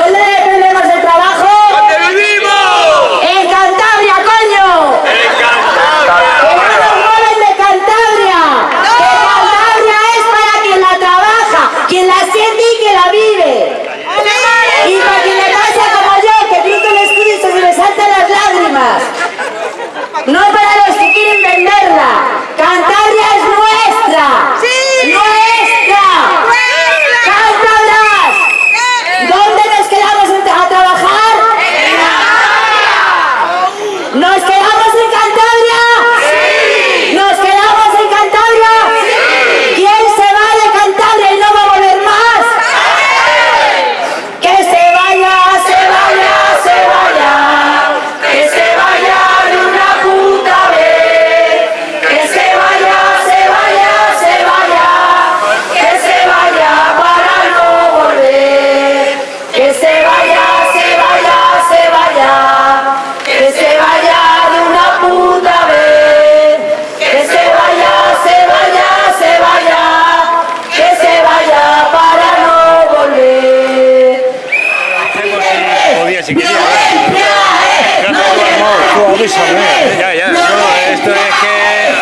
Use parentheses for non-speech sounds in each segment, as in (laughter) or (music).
¿Dónde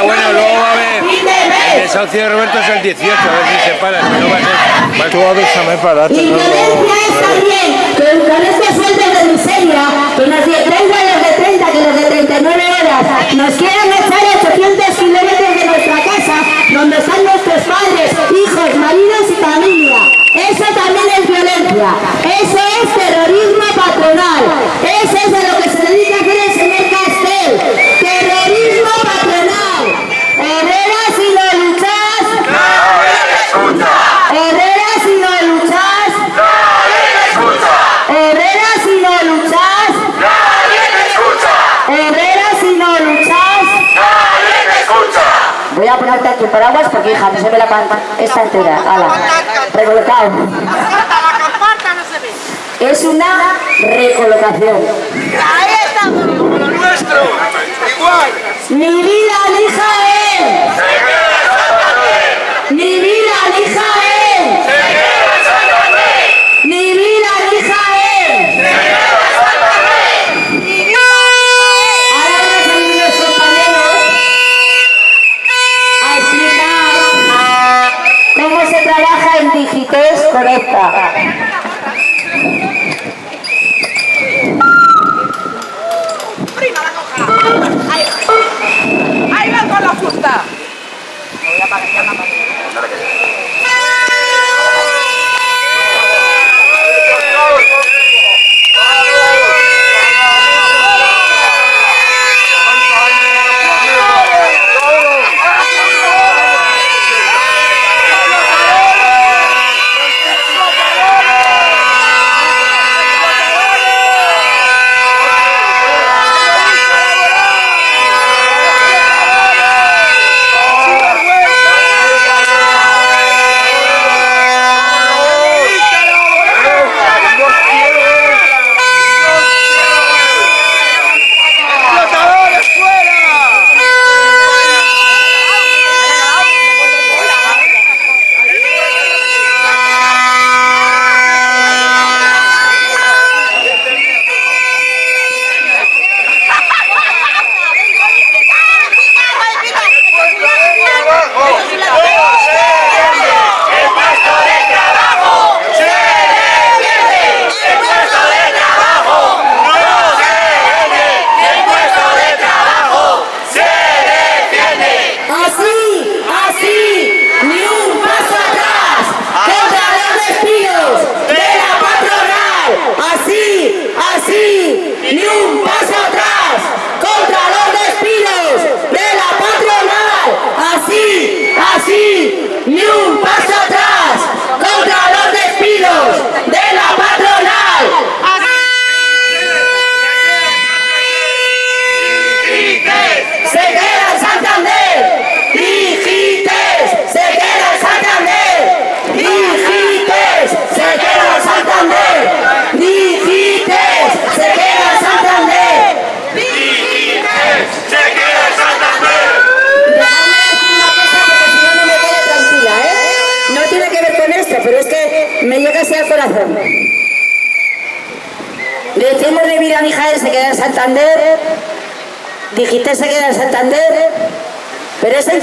Bueno, luego va a haber. El desahucio de Roberto es el 18, a ver si se para. Si no va a ser. va a- Tú avísame para Y tenerlo. violencia es también que con estos sueldos de miseria, que nos de 30 los de 30, que los de 39 horas, nos quieren echar 800 kilómetros de nuestra casa, donde están nuestros padres, hijos, maridos y familia. Eso también es violencia. Eso es terrorismo patronal. Eso es a lo que se dedica aquí paraguas porque, hija, no se ve la panta. Esta entera, ala, recolocado. La comparta no se ve. Es una recolocación. Ahí estamos. Como lo nuestro. Igual. Mi vida, elija él. Mi vida, elija él. Trabaja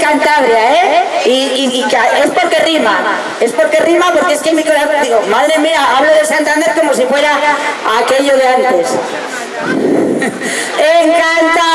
Cantabria, ¿eh? Y, y, es porque rima, es porque rima porque es que mi corazón, digo, madre mía, hablo de Santander como si fuera aquello de antes. (laughs) Encanta.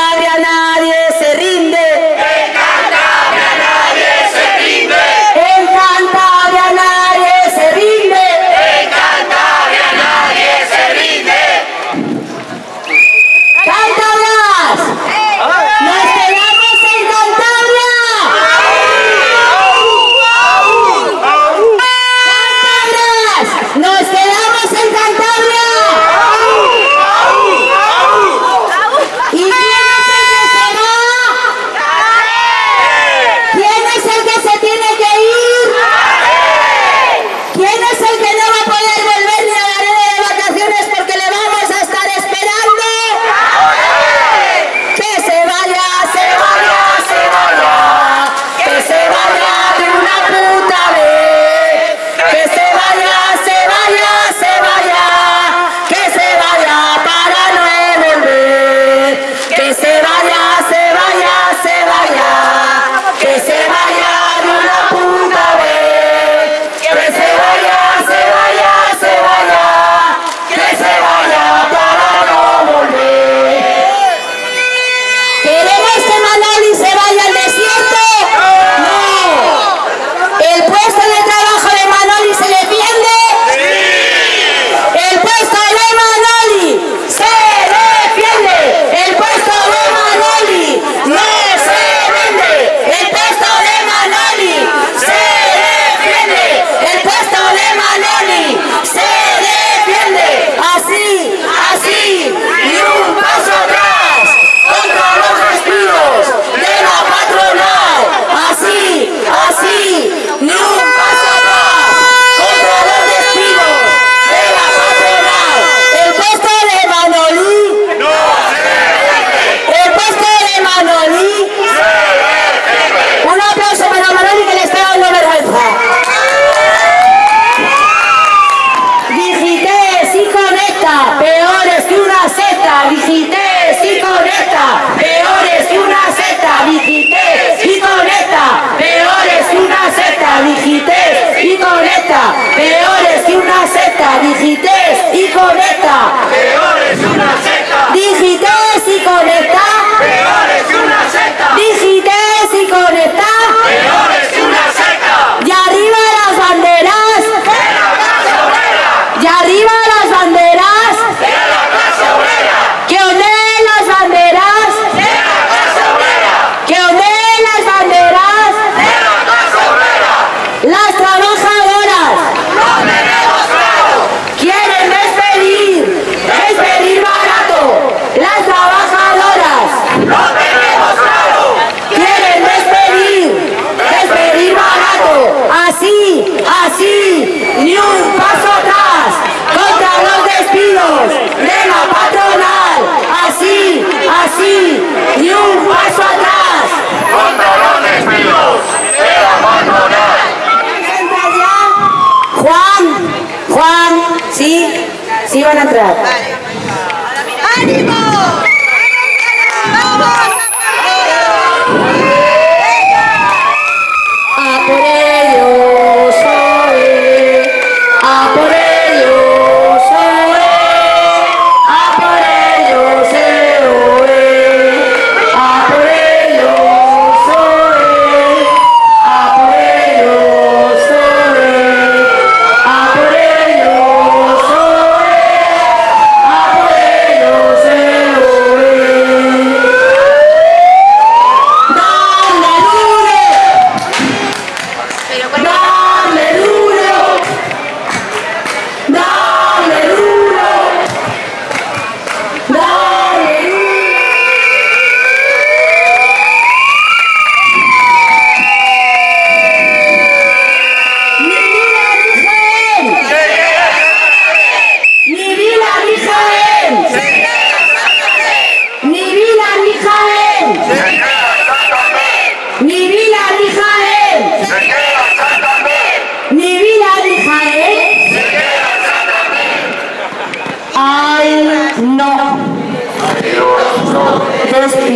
啊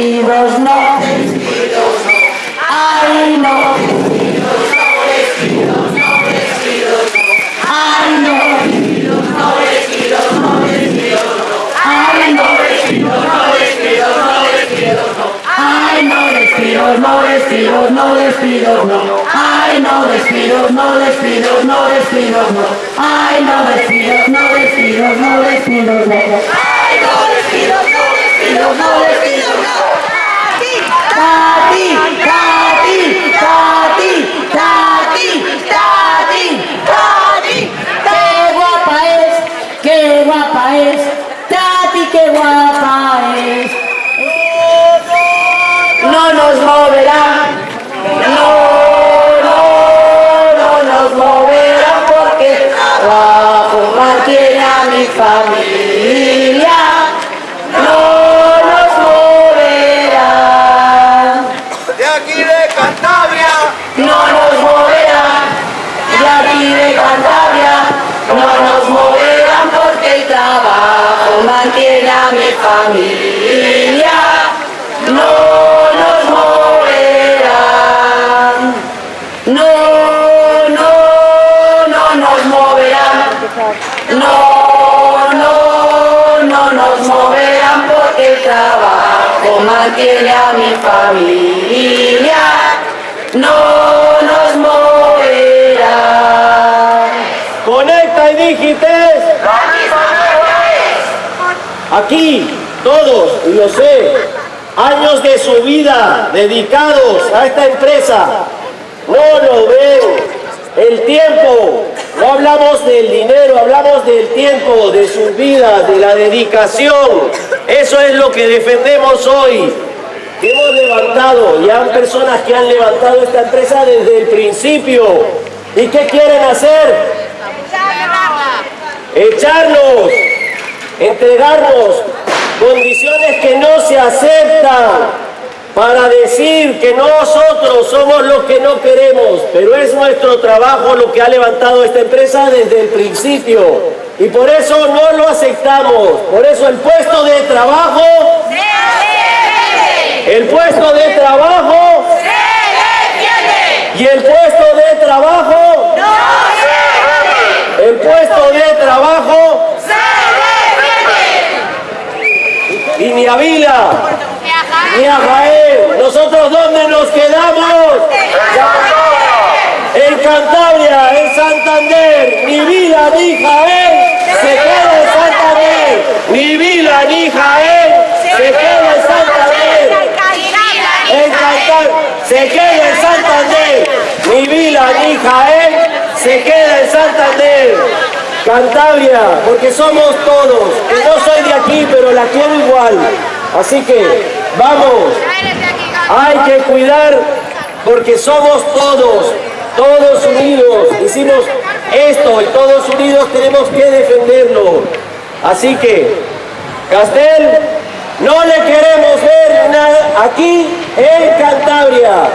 despidos no. Ay, no. Ay, no. Ay, no. Ay, no despidos, no despidos, no despidos, no. Ay, no despidos, no despidos, no despidos, no. Ay, no despidos, no despidos, no despidos, no. Ay, no despidos, no despidos, no. Tati, Tati, Tati, Tati, Tati, Tati, qué guapa es, qué guapa es, Tati, qué guapa es. No nos moverá, no, no, no nos moverá porque trabajo mantiene a mi familia. Familia, no nos moverán, no, no, no nos moverán, no, no, no nos moverán porque el trabajo mantiene a mi familia, no nos moverán. Conecta y Digites. Aquí, todos, y lo sé, años de su vida dedicados a esta empresa. No lo ven. El tiempo, no hablamos del dinero, hablamos del tiempo, de sus vidas, de la dedicación. Eso es lo que defendemos hoy. Hemos levantado, y hay personas que han levantado esta empresa desde el principio. ¿Y qué quieren hacer? echarnos, entregarnos condiciones que no se aceptan para decir que nosotros somos los que no queremos, pero es nuestro trabajo lo que ha levantado esta empresa desde el principio. Y por eso no lo aceptamos, por eso el puesto de trabajo, el puesto de trabajo y el puesto de trabajo, el puesto de trabajo y ni a Vila, ni a Jaén. ¿Nosotros dónde nos quedamos? En Cantabria, en Santander. Ni Vila ni Jaén se queda en Santander. Ni Vila ni Jaén se queda en Santander. En Cantabria se queda en Santander. Ni Vila ni Jaén se queda en Santander. Cantabria, porque somos todos. Que no soy de aquí, pero la quiero igual. Así que, vamos. Hay que cuidar porque somos todos, todos unidos. Hicimos esto y todos unidos tenemos que defenderlo. Así que, Castel, no le queremos ver nada aquí en Cantabria.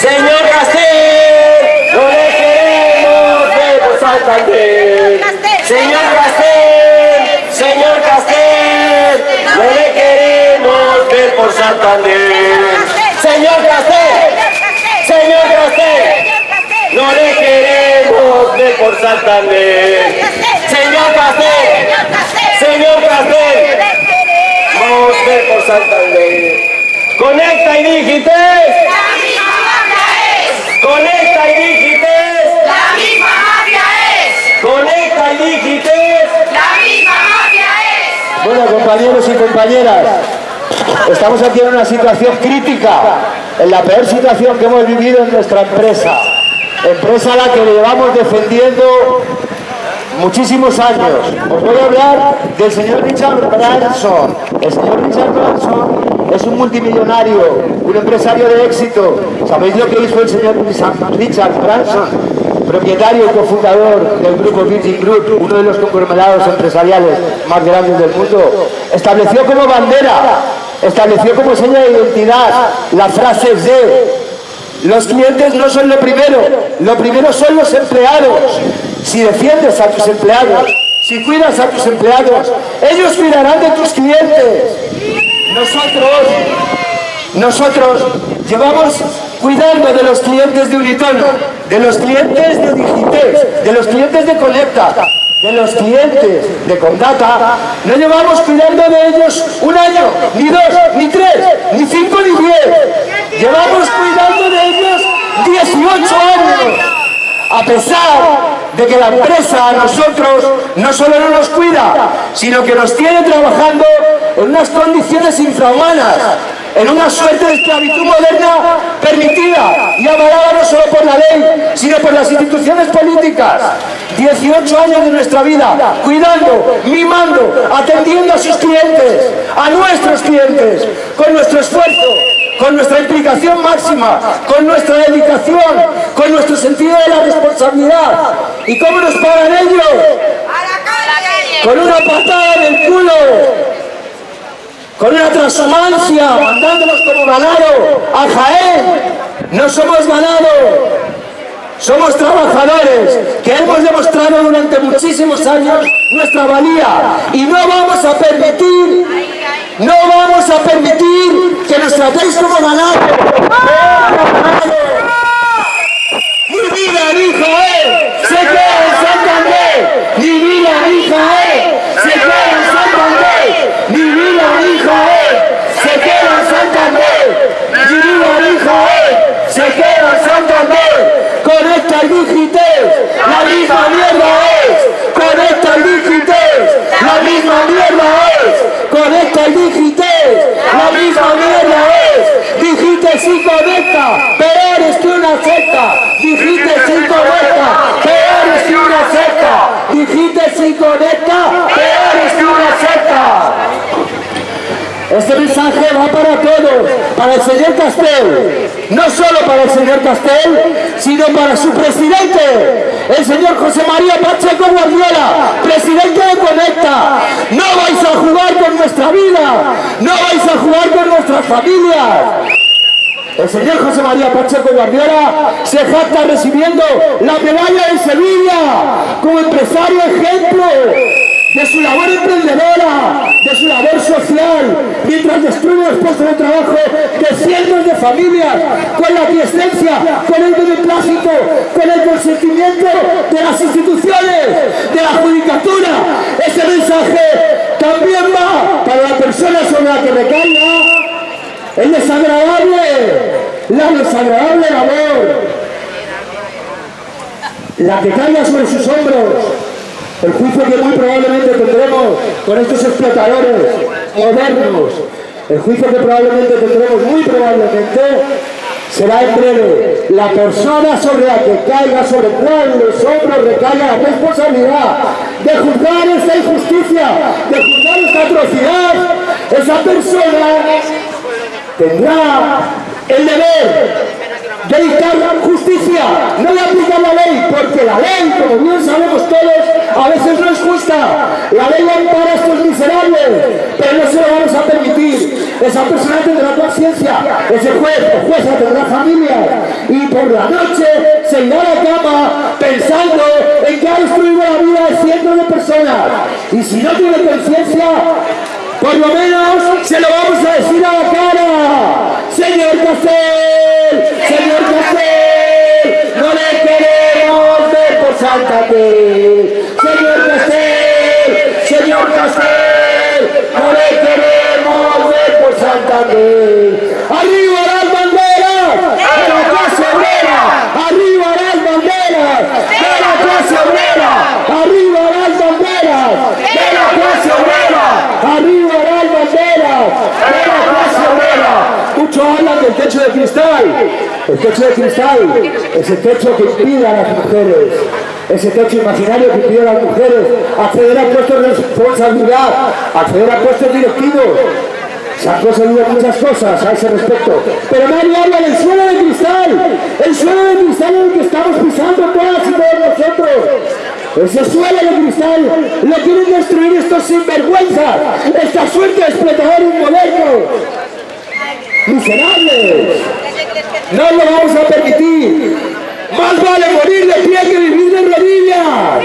Señor Castel, no le queremos ver por Santander. Señor Castel, señor Castel, no le queremos ver por Santander. Señor Castel, señor Castel, no le queremos ver por Santander. Señor Castel, señor Castel, a ver por Santander. Conecta y digites. Compañeros y compañeras, estamos aquí en una situación crítica, en la peor situación que hemos vivido en nuestra empresa. Empresa a la que llevamos defendiendo muchísimos años. Os voy a hablar del señor Richard Branson. El señor Richard Branson es un multimillonario, un empresario de éxito. ¿Sabéis lo que hizo el señor Richard Branson? Propietario y cofundador del grupo Virgin Group, uno de los conglomerados empresariales más grandes del mundo, estableció como bandera, estableció como seña de identidad la frase de los clientes no son lo primero, lo primero son los empleados. Si defiendes a tus empleados, si cuidas a tus empleados, ellos cuidarán de tus clientes. Nosotros, nosotros llevamos cuidando de los clientes de Unitono, de los clientes de Digitex, de los clientes de Conecta, de los clientes de Condata, no llevamos cuidando de ellos un año, ni dos, ni tres, ni cinco, ni diez. Llevamos cuidando de ellos 18 años. A pesar de que la empresa a nosotros no solo no nos cuida, sino que nos tiene trabajando en unas condiciones infrahumanas, en una suerte de esclavitud moderna permitida y avalada no solo por la ley, sino por las instituciones políticas. 18 años de nuestra vida cuidando, mimando, atendiendo a sus clientes, a nuestros clientes, con nuestro esfuerzo, con nuestra implicación máxima, con nuestra dedicación, con nuestro sentido de la responsabilidad. ¿Y cómo nos pagan ellos? Con una patada en el culo, con una transhumancia, mandándonos como ganado a Jaén. No somos ganado, somos trabajadores que hemos demostrado durante muchísimos años nuestra valía y no vamos a permitir, no vamos a permitir que nos tratéis como ganado. ¡Ni vida ni Jaén! ¡Se queda en Santander! ¡Ni vida ni Jaén! ¡Se queda en Santander! ¡Ni vida Jaén! ¡Se queda Santander! ¡Ni vida ni Jaén! ¡Se queda Santander! ¡Conecta el Digites! ¡La misma mierda es! ¡Conecta el Digites! ¡La misma mierda es! ¡Conecta el Digites! ¡La misma mierda es! Digites y conecta! ¡Peor es que una secta! Digites y conecta! ¡Peor es que una secta! Digites y conecta! ¡Peor es que una secta! Este mensaje va para todos, para el señor Castel, no solo para el señor Castel, sino para su presidente, el señor José María Pacheco Guardiola, presidente de Conecta. No vais a jugar con nuestra vida, no vais a jugar con nuestras familias. El señor José María Pacheco Guardiola se jacta recibiendo la medalla en Sevilla como empresario ejemplo de su labor emprendedora, de su labor social, mientras destruye los puestos de trabajo de cientos de familias, con la aquiescencia, con el beneplácito, con el consentimiento de las instituciones, de la judicatura. Ese mensaje también va para la persona sobre la que recaiga. El desagradable, la desagradable labor, la que caiga sobre sus hombros, el juicio que muy probablemente tendremos con estos explotadores modernos, el juicio que probablemente tendremos muy probablemente será en breve. La persona sobre la que caiga, sobre cuáles hombros recaiga la responsabilidad de juzgar esta injusticia, de juzgar esta atrocidad, esa persona tendrá el deber de dictar justicia, no de aplicar la ley, porque la ley, como bien sabemos todos, a veces no es justa. La ley ampara a estos miserables, pero no se lo vamos a permitir. Esa persona tendrá conciencia, ese juez o jueza tendrá familia, y por la noche se irá a la cama pensando en que ha destruido la vida de cientos de personas. Y si no tiene conciencia, por lo menos se lo vamos a decir a la cara. Señor Castel, Fe. Señor Castel, señor Castel, no le queremos ver por Santa Fe. ¡Arriba las banderas! ¡De la clase obrera! ¡Arriba las banderas! ¡De la clase obrera! ¡Arriba las banderas! ¡De la clase obrera! ¡Arriba las banderas! ¡De la clase obrera! Muchos hablan del techo de cristal. El techo de cristal es el techo que impide a las mujeres. Ese techo imaginario que a las mujeres acceder a puestos de responsabilidad, acceder a puestos directivos. Se han conseguido muchas cosas a ese respecto. Pero nadie habla del suelo de cristal. El suelo de cristal en el que estamos pisando todas y todos nosotros. Ese suelo de cristal lo quieren destruir estos sinvergüenzas. Esta suerte de explotadores modernos. Miserables. No lo vamos a permitir. Más vale morir de pie que vivir de rodillas.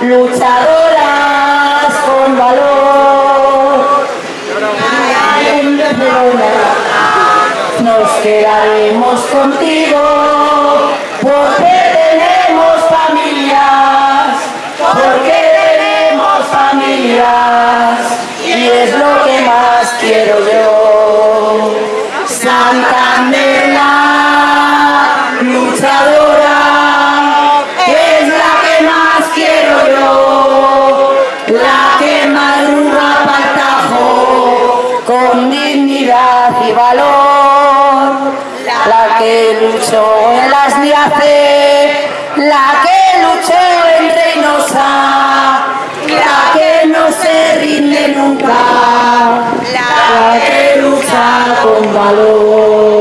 luchadoras con valor. Nos quedaremos contigo porque tenemos familias, porque tenemos familias y es lo que más quiero yo. Santa Santander. luchó en las Niace, la que luchó en Reynosa, la que no se rinde nunca, la que lucha con valor.